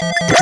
プラ。